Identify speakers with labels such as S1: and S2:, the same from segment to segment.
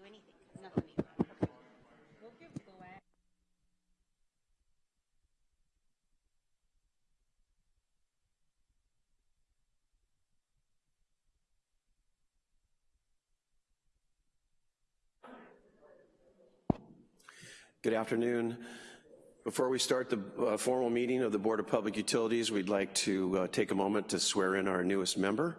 S1: have to do anything, 'cause nothing needs, okay.
S2: We'll give Glenn.
S3: Good afternoon. Before we start the uh, formal meeting of the Board of Public Utilities, we'd like to uh, take a moment to swear in our newest member.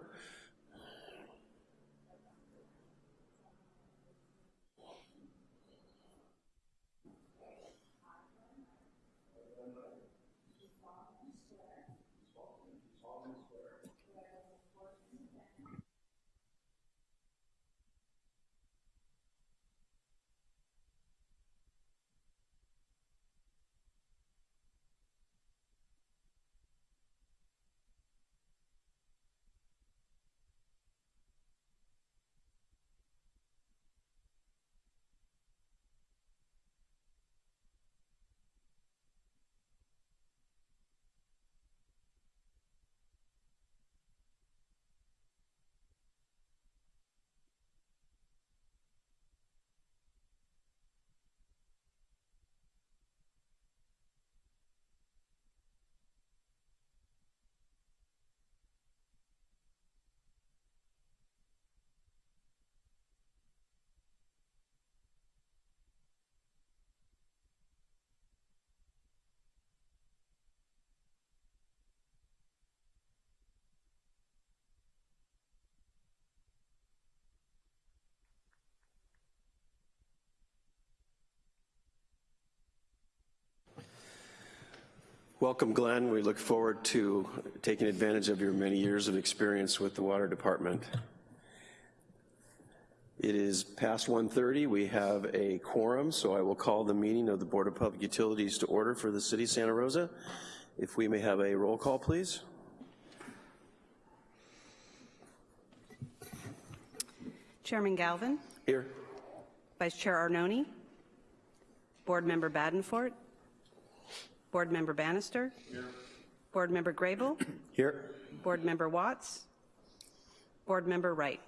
S3: Welcome, Glenn. We look forward to taking advantage of your many years of experience with the Water Department. It is past 1.30. We have a quorum, so I will call the meeting of the Board of Public Utilities to order for the City of Santa Rosa. If we may have a roll call, please.
S4: Chairman Galvin,
S3: Here.
S4: Vice Chair Arnone, Board Member Badenfort, Board Member Bannister, Here. Board Member Grable,
S3: Here.
S4: Board Member Watts, Board Member Wright.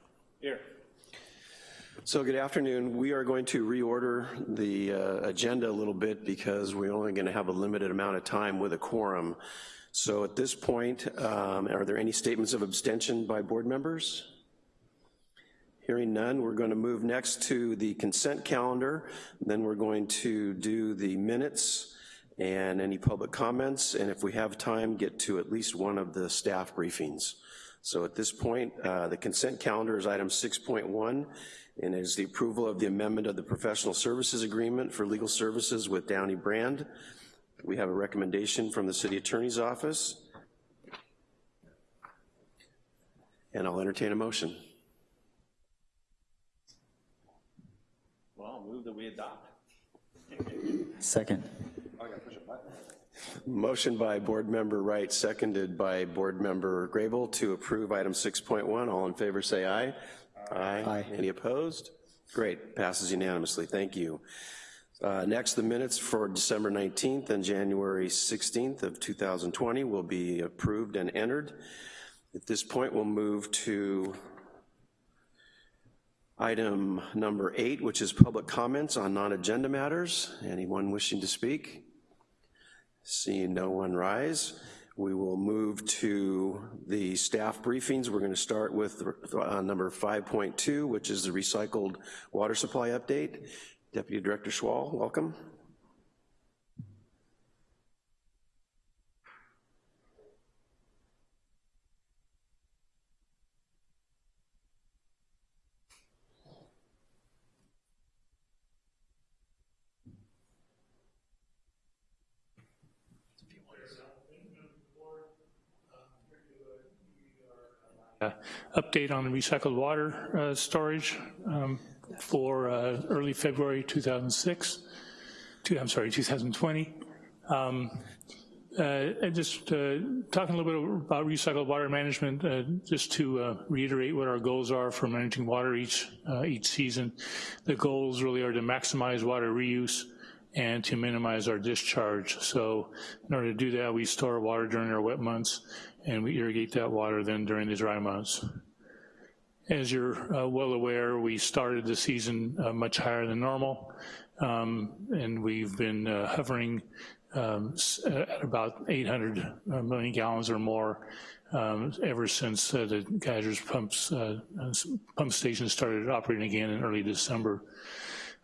S3: So good afternoon. We are going to reorder the uh, agenda a little bit because we're only gonna have a limited amount of time with a quorum. So at this point, um, are there any statements of abstention by board members? Hearing none, we're gonna move next to the consent calendar. Then we're going to do the minutes and any public comments, and if we have time, get to at least one of the staff briefings. So at this point, uh, the consent calendar is item 6.1, and it is the approval of the amendment of the professional services agreement for legal services with Downey Brand. We have a recommendation from the city attorney's office. And I'll entertain a motion.
S5: Well, I'll move that we adopt.
S6: Second.
S3: Motion by Board Member Wright, seconded by Board Member Grable to approve item 6.1. All in favor say aye. Aye.
S6: Aye.
S3: Any opposed? Great, passes unanimously, thank you. Uh, Next, the minutes for December 19th and January 16th of 2020 will be approved and entered. At this point, we'll move to item number eight, which is public comments on non-agenda matters. Anyone wishing to speak? Seeing no one rise, we will move to the staff briefings. We're gonna start with uh, number 5.2, which is the recycled water supply update. Deputy Director Schwal, welcome.
S7: Update on recycled water uh, storage um, for uh, early February 2006, two, I'm sorry, 2020. Um, uh, just uh, talking a little bit about recycled water management, uh, just to uh, reiterate what our goals are for managing water each, uh, each season. The goals really are to maximize water reuse and to minimize our discharge. So in order to do that, we store water during our wet months and we irrigate that water then during the dry months. as you're uh, well aware, we started the season uh, much higher than normal, um, and we've been uh, hovering um, at about 800 uh, gallons or more um, ever since uh, the Geysers pumps, uh, pump station started operating again in early December.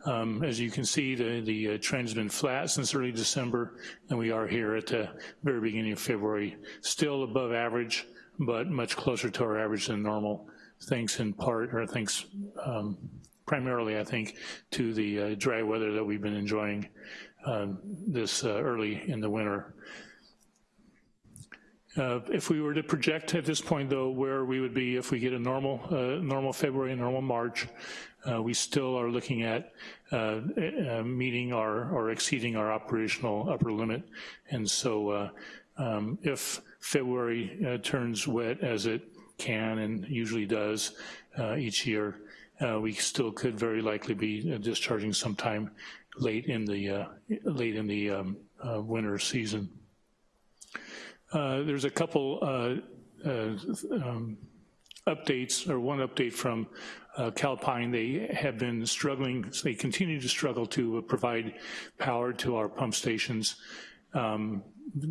S7: Um, As you can see, the, the uh, trend's been flat since early December, and we are here at the very beginning of February, still above average, but much closer to our average than normal, thanks in part, or thanks um, primarily, I think, to the uh, dry weather that we've been enjoying um, this uh, early in the winter. Uh, If we were to project at this point, though, where we would be if we get a normal, uh, normal February, and normal March, uh, we still are looking at uh, uh, meeting our, or exceeding our operational upper limit. And so uh, um, if February uh, turns wet as it can and usually does each year, we still could very likely be discharging sometime late in the, late in the um, winter season. There's a couple um, updates, or one update from uh, Calpine. They have been struggling, they continue to struggle to provide power to our pump stations um,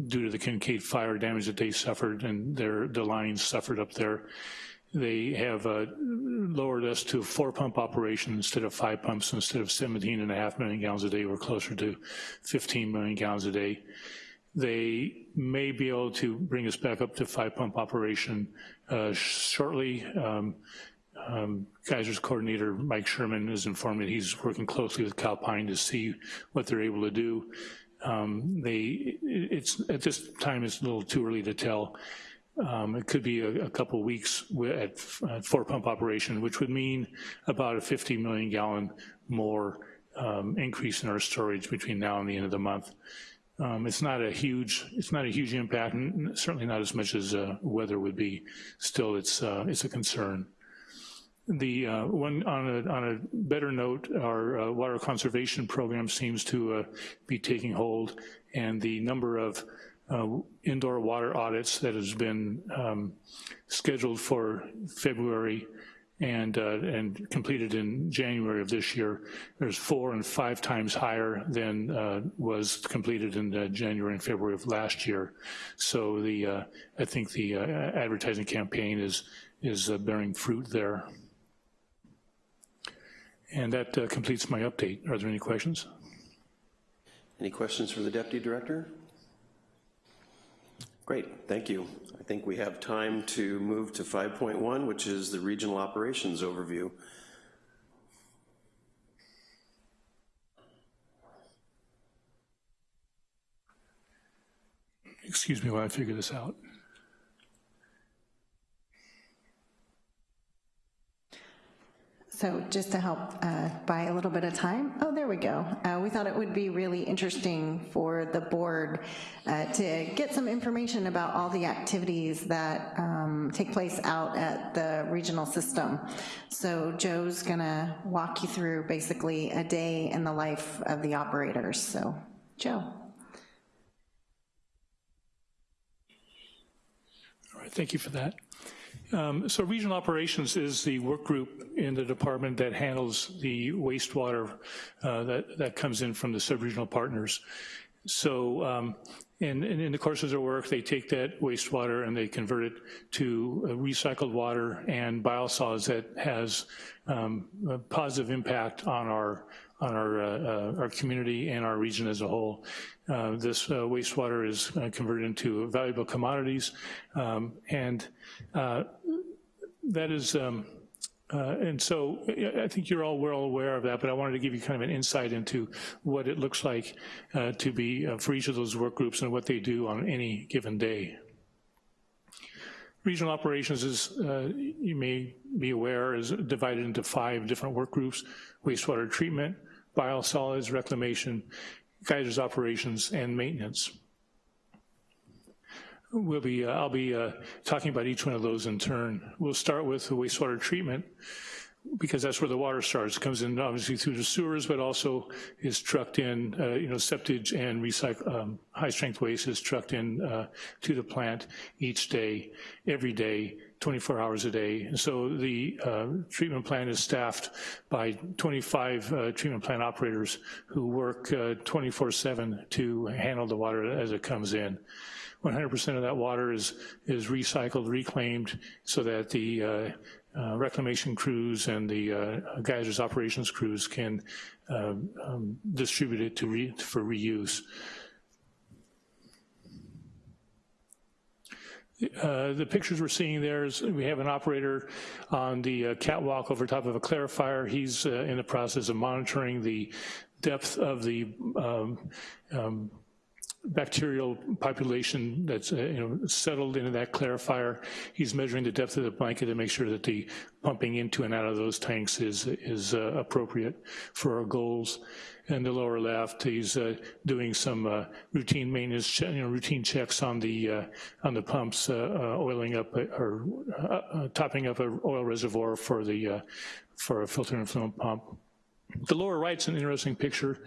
S7: due to the Kincade fire damage that they suffered and their, the lines suffered up there. They have uh, lowered us to four pump operation instead of five pumps. Instead of 17 and a half million gallons a day, we're closer to 15 million gallons a day. They may be able to bring us back up to five pump operation uh, shortly. Um, um, Geysers coordinator, Mike Sherman, has informed me that he's working closely with Calpine to see what they're able to do. Um, They, it's, at this time, it's a little too early to tell. Um, It could be a, a couple weeks at four pump operation, which would mean about a 50 million gallon more um, increase in our storage between now and the end of the month. Um, It's not a huge, it's not a huge impact, and certainly not as much as uh, weather would be. Still, it's, uh, it's a concern. The uh, one, on a, on a better note, our uh, water conservation program seems to uh, be taking hold, and the number of uh, indoor water audits that has been um, scheduled for February and, uh, and completed in January of this year, there's four and five times higher than uh, was completed in January and February of last year. So the, I think the advertising campaign is, is bearing fruit there. And that uh, completes my update. Are there any questions?
S3: Any questions for the Deputy Director? Great, thank you. I think we have time to move to 5.1, which is the Regional Operations Overview.
S7: Excuse me while I figure this out.
S5: So just to help uh, buy a little bit of time, oh, there we go. Uh, We thought it would be really interesting for the board uh, to get some information about all the activities that um, take place out at the regional system. So Joe's gonna walk you through basically a day in the life of the operators. So, Joe.
S7: All right, thank you for that. Um, So regional operations is the work group in the department that handles the wastewater uh, that, that comes in from the sub-regional partners. So um, in, the course of their work, they take that wastewater and they convert it to uh, recycled water and biosolids that has um, a positive impact on our on our, uh, uh, our community and our region as a whole. Uh, This uh, wastewater is converted into valuable commodities, um, and that is, um, uh, and so I think you're all well aware of that, but I wanted to give you kind of an insight into what it looks like uh, to be, uh, for each of those work groups and what they do on any given day. Regional operations is, you may be aware, is divided into five different work groups, wastewater treatment, biosolids, reclamation, geysers operations, and maintenance. We'll be, uh, I'll be uh, talking about each one of those in turn. We'll start with the wastewater treatment because that's where the water starts. It comes in obviously through the sewers, but also is trucked in, uh, you know, septage and recycle, um, high-strength waste is trucked in uh, to the plant each day, every day, 24 hours a day. And so the uh, treatment plant is staffed by 25 uh, treatment plant operators who work 24-7 to handle the water as it comes in. 100% of that water is, is recycled, reclaimed, so that the uh, uh, reclamation crews and the uh, geysers operations crews can um, distribute it to re, for reuse. Uh, the pictures we're seeing there is we have an operator on the uh, catwalk over top of a clarifier. He's uh, in the process of monitoring the depth of the um, um, bacterial population that's uh, you know settled into that clarifier. He's measuring the depth of the blanket to make sure that the pumping into and out of those tanks is is uh, appropriate for our goals. And the lower left, he's uh, doing some uh, routine maintenance, you know, routine checks on the uh, on the pumps, uh, oiling up or topping up an oil reservoir for the for a filter influent pump. The lower right's an interesting picture.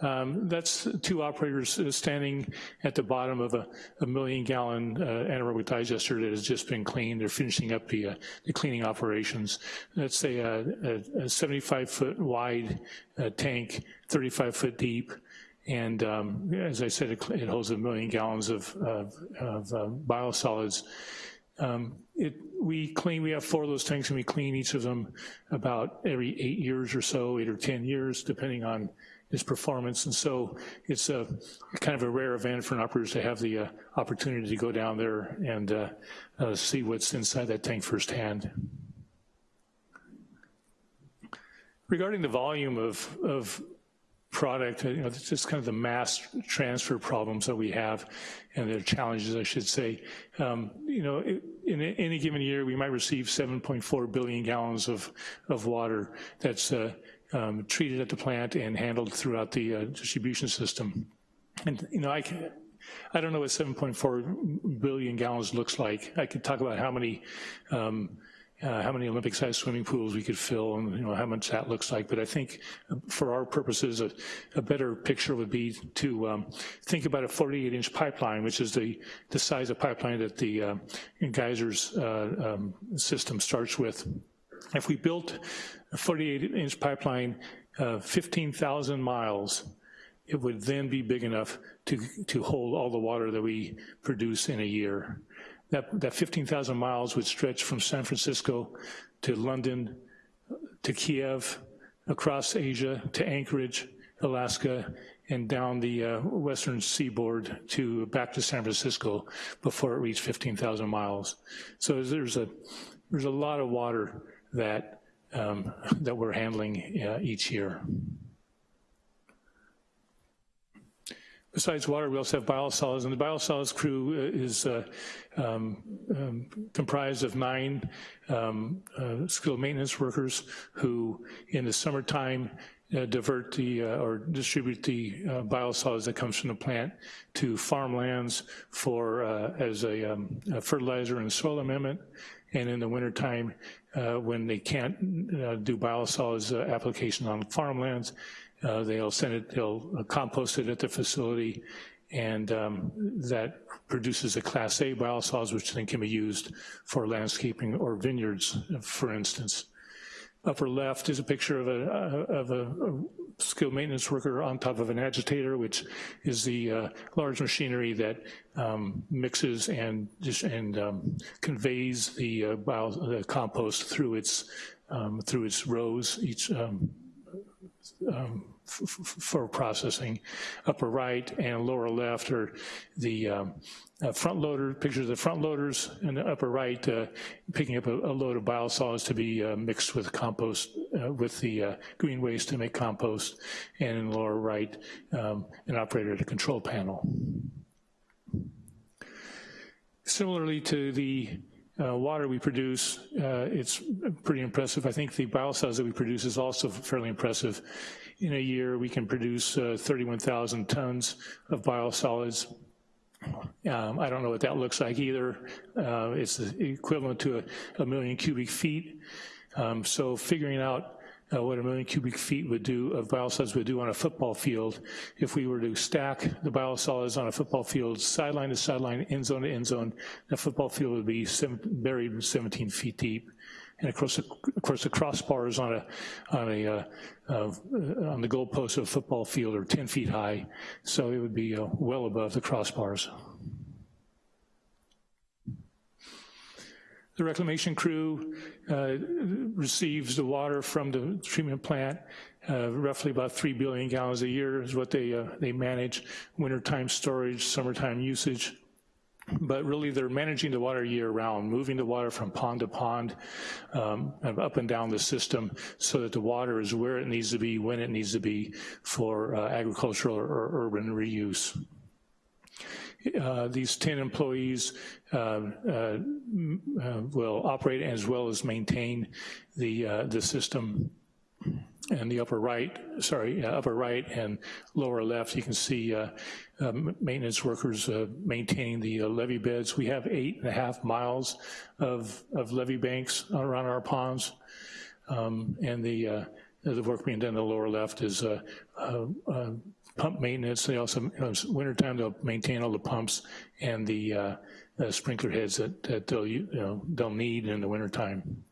S7: Um, that's two operators uh, standing at the bottom of a, a million gallon uh, anaerobic digester that has just been cleaned. They're finishing up the, uh, the cleaning operations. That's a, a, a 75 foot wide uh, tank, 35 foot deep. And um, as I said, it, it, holds a million gallons of, of, of uh, biosolids. Um, it, we clean, we have four of those tanks and we clean each of them about every eight years or so, eight or 10 years, depending on its performance. And so it's a kind of a rare event for an operator to have the uh, opportunity to go down there and uh, uh, see what's inside that tank firsthand. Regarding the volume of, of product, you know, it's just kind of the mass transfer problems that we have and their challenges, I should say. Um, you know, in any given year, we might receive 7.4 billion gallons of, of water that's uh, um, treated at the plant and handled throughout the uh, distribution system. And, you know, I can, I don't know what 7.4 billion gallons looks like. I could talk about how many um, uh, how many Olympic-sized swimming pools we could fill and you know how much that looks like. But I think uh, for our purposes, a, a better picture would be to um, think about a 48-inch pipeline, which is the, the size of pipeline that the uh, geysers uh, um, system starts with. If we built a 48-inch pipeline, uh, 15,000 miles, it would then be big enough to, to hold all the water that we produce in a year. That, that 15,000 miles would stretch from San Francisco to London, to Kiev, across Asia, to Anchorage, Alaska, and down the uh, western seaboard to back to San Francisco before it reached 15,000 miles. So there's a, there's a lot of water that, um, that we're handling uh, each year. Besides water, we also have biosolids, and the biosolids crew uh, is uh, um, um, comprised of nine um, uh, skilled maintenance workers who, in the summertime, uh, divert the uh, or distribute the uh, biosolids that comes from the plant to farmlands for as a, um, a, fertilizer and soil amendment. And in the wintertime, when they can't do biosolids application on farmlands, uh, they'll send it, they'll uh, compost it at the facility, and um, that produces a Class A biosolids, which then can be used for landscaping or vineyards, for instance. Upper left is a picture of a, uh, of a, skilled maintenance worker on top of an agitator, which is the uh, large machinery that um, mixes and and um, conveys the, uh, bio, the compost through its um, through its rows. Each um, for processing. Upper right and lower left are the um, uh, front loader, pictures of the front loaders, and the upper right uh, picking up a, a, load of biosolids to be uh, mixed with compost, uh, with the uh, green waste to make compost, and in the lower right, um, an operator at a control panel. Similarly to the uh, water we produce, uh, it's pretty impressive. I think the biosolids that we produce is also fairly impressive. In a year, we can produce uh, 31,000 tons of biosolids. Um, I don't know what that looks like either. Uh, it's equivalent to a, a, million cubic feet. Um, so figuring out uh, what a million cubic feet would do, of biosolids would do on a football field if we were to stack the biosolids on a football field, sideline to sideline, end zone to end zone, the football field would be seven, buried 17 feet deep. And of course, the, of course, the crossbars on a on a uh, uh, on the goalpost of a football field are 10 feet high, so it would be uh, well above the crossbars. The reclamation crew uh, receives the water from the treatment plant, uh, roughly about 3 billion gallons a year is what they, uh, they manage, wintertime storage, summertime usage. But really they're managing the water year round, moving the water from pond to pond, um, up and down the system so that the water is where it needs to be, when it needs to be for uh, agricultural or urban reuse. Uh, these 10 employees uh, uh, will operate as well as maintain the, uh, the system. And the upper right, sorry, upper right and lower left, you can see uh, maintenance workers maintaining the levee beds. We have eight and a half miles of, of levee banks around our ponds. Um, and the, the work being done in the lower left is pump maintenance. They also, know, wintertime, they'll maintain all the pumps and the uh, uh, sprinkler heads that, that they'll, you know, they'll need in the wintertime.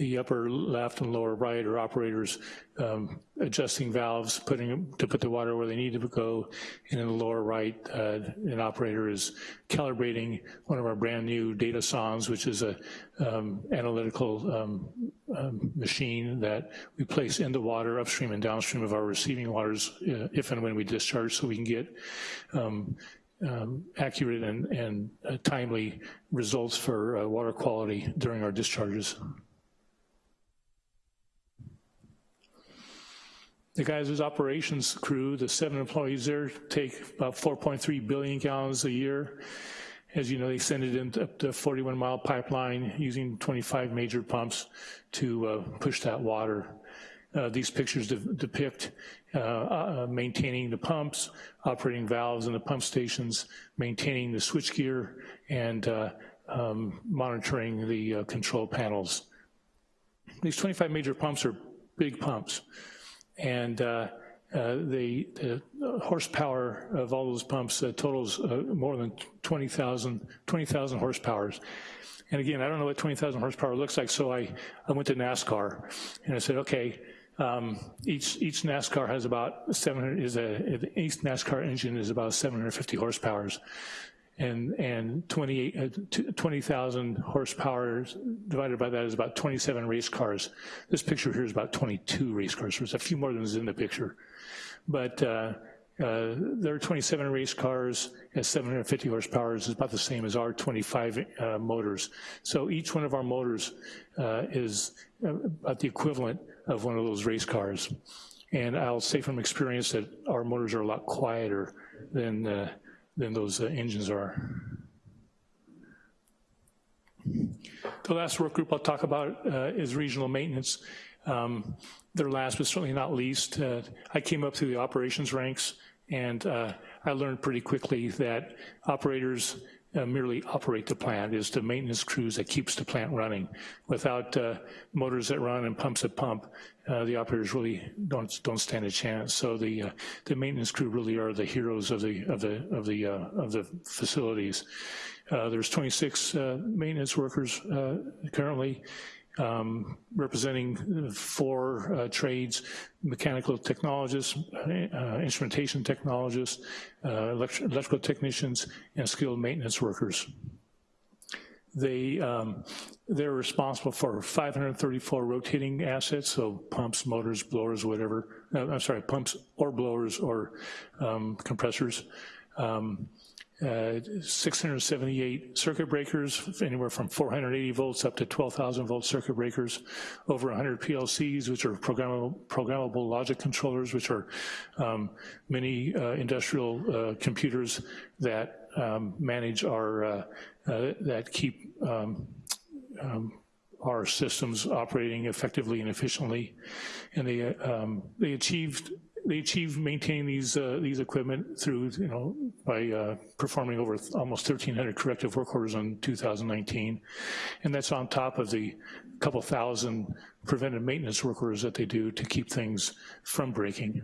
S7: The upper left and lower right are operators um, adjusting valves, putting to put the water where they need to go. And in the lower right, uh, an operator is calibrating one of our brand new data sondes, which is a um, analytical um, um, machine that we place in the water upstream and downstream of our receiving waters uh, if and when we discharge so we can get um, um, accurate and, and uh, timely results for uh, water quality during our discharges. The geysers operations crew, the seven employees there, take about 4.3 billion gallons a year. As you know, they send it in up the 41 mile pipeline using 25 major pumps to uh, push that water. Uh, these pictures de depict uh, uh, maintaining the pumps, operating valves in the pump stations, maintaining the switchgear, and uh, um, monitoring the uh, control panels. These 25 major pumps are big pumps and uh, uh, the, the, horsepower of all those pumps uh, totals uh, more than 20,000 20, horsepower. And again, I don't know what 20,000 horsepower looks like, so I, I went to NASCAR and I said, okay, um, each each NASCAR has about 700, is a, each NASCAR engine is about 750 horsepower and, and 20,000 20, horsepower divided by that is about 27 race cars. This picture here is about 22 race cars, there's a few more than is in the picture. But uh, uh, there are 27 race cars at 750 horsepower is about the same as our 25 uh, motors. So each one of our motors uh, is uh, about the equivalent of one of those race cars. And I'll say from experience that our motors are a lot quieter than uh, than those uh, engines are. The last work group I'll talk about uh, is regional maintenance. Um, their last but certainly not least, uh, I came up through the operations ranks and uh, I learned pretty quickly that operators uh, merely operate the plant, is the maintenance crews that keeps the plant running. Without uh, motors that run and pumps that pump, uh, the operators really don't don't stand a chance. So the uh, the maintenance crew really are the heroes of the of the of the uh, of the facilities. Uh, there's 26 maintenance workers currently um, representing four uh, trades, mechanical technologists, uh, instrumentation technologists, uh, electrical technicians, and skilled maintenance workers. They, um, they're responsible for 534 rotating assets, so pumps, motors, blowers, whatever. Uh, I'm sorry, pumps or blowers or um, compressors. Um, uh, 678 circuit breakers, anywhere from 480 volts up to 12,000 volt circuit breakers, over 100 PLCs, which are programmable, programmable logic controllers, which are um, many uh, industrial uh, computers that um, manage our, uh, uh, that keep um, um, our systems operating effectively and efficiently. And they, um, they achieved they achieve maintain these uh, these equipment through you know by uh, performing over almost 1,300 corrective work orders in 2019. And that's on top of the couple thousand preventive maintenance work orders that they do to keep things from breaking.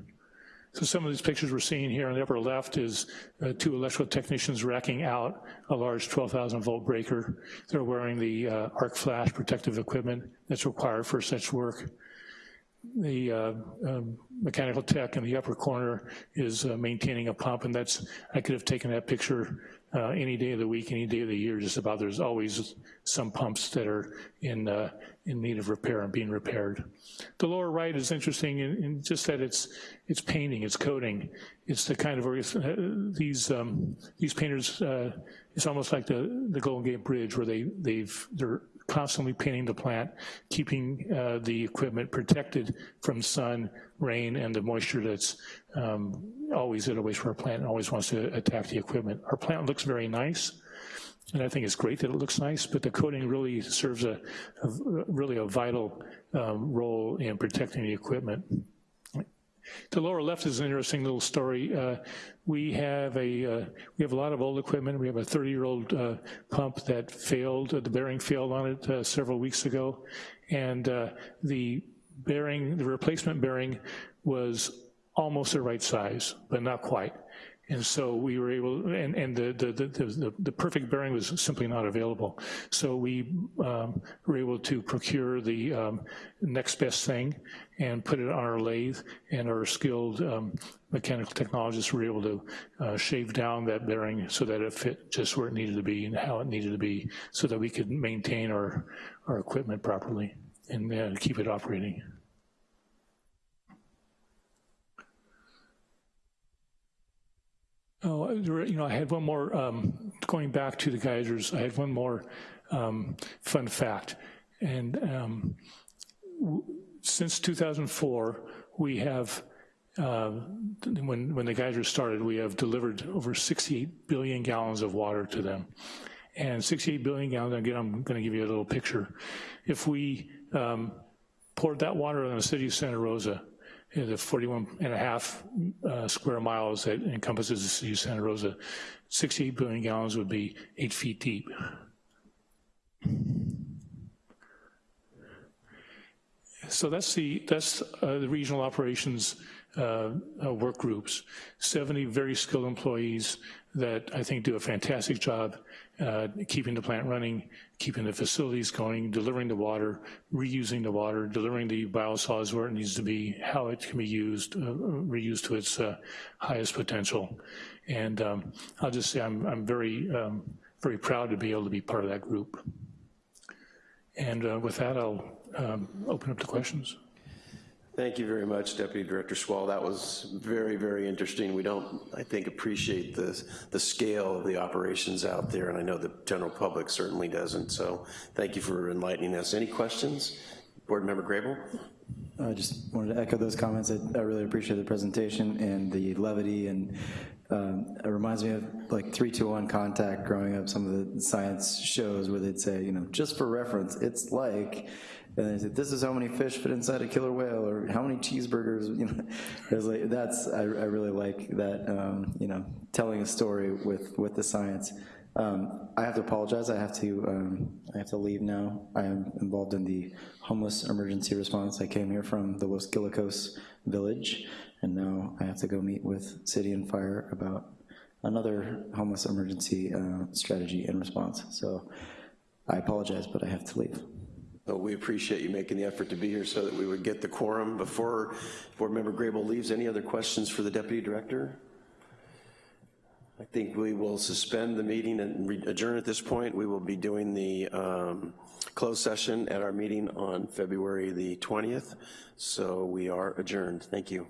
S7: So some of these pictures we're seeing here on the upper left is uh, two electrical technicians racking out a large 12,000 volt breaker. They're wearing the uh, arc flash protective equipment that's required for such work. The uh, um, mechanical tech in the upper corner is uh, maintaining a pump, and that's, I could have taken that picture uh, any day of the week, any day of the year, just about. There's always some pumps that are in, uh, in need of repair and being repaired. The lower right is interesting in, in just that it's, it's painting, it's coating. It's the kind of, uh, these, um, these painters, uh, it's almost like the, the Golden Gate Bridge where they, they've, they're constantly painting the plant, keeping uh, the equipment protected from sun, rain, and the moisture that's um, always at a wastewater plant and always wants to attack the equipment. Our plant looks very nice, and I think it's great that it looks nice, but the coating really serves a, a really a vital um, role in protecting the equipment. The lower left is an interesting little story. Uh, we have a uh, we have a lot of old equipment. We have a 30-year-old uh, pump that failed. the bearing failed on it uh, several weeks ago, and uh, the bearing, the replacement bearing, was almost the right size, but not quite. And so we were able, and, and the, the, the, the, perfect bearing was simply not available. So we um, were able to procure the um, next best thing and put it on our lathe, and our skilled um, mechanical technologists were able to uh, shave down that bearing so that it fit just where it needed to be and how it needed to be so that we could maintain our, our equipment properly and uh, keep it operating. Oh, you know, I had one more, um, going back to the geysers, I had one more um, fun fact. And um, since 2004, we have, uh, when, when the geysers started, we have delivered over 68 billion gallons of water to them. And 68 billion gallons, again, I'm gonna give you a little picture. If we um, poured that water on the city of Santa Rosa, the 41 and a half uh, square miles that encompasses the city of Santa Rosa, 68 billion gallons would be eight feet deep. So that's the that's uh, the regional operations uh, uh work groups. 70 very skilled employees that I think do a fantastic job uh, keeping the plant running, keeping the facilities going, delivering the water, reusing the water, delivering the biosolids where it needs to be, how it can be used, uh, reused to its uh, highest potential. And um, I'll just say I'm, I'm very, um, very proud to be able to be part of that group. And uh, with that, I'll um, open up to questions.
S3: Thank you very much, Deputy Director Schwal. That was very, very interesting. We don't, I think, appreciate the, the scale of the operations out there, and I know the general public certainly doesn't, so thank you for enlightening us. Any questions? Board Member Grable?
S6: I just wanted to echo those comments. I, I really appreciate the presentation and the levity, and um, it reminds me of like 321 contact growing up, some of the science shows where they'd say, you know, just for reference, it's like, and they said, this is how many fish fit inside a killer whale, or how many cheeseburgers, you know. It like, that's, I, I, really like that, um, you know, telling a story with, with the science. Um, I have to apologize, I have to, um, I have to leave now. I am involved in the homeless emergency response. I came here from the Los Guilicos village, and now I have to go meet with City and Fire about another homeless emergency uh, strategy and response. So I apologize, but I have to leave.
S3: Well, we appreciate you making the effort to be here so that we would get the quorum. Before Board Member Grable leaves, any other questions for the Deputy Director? I think we will suspend the meeting and adjourn at this point. We will be doing the um, closed session at our meeting on February the 20th. So we are adjourned. Thank you.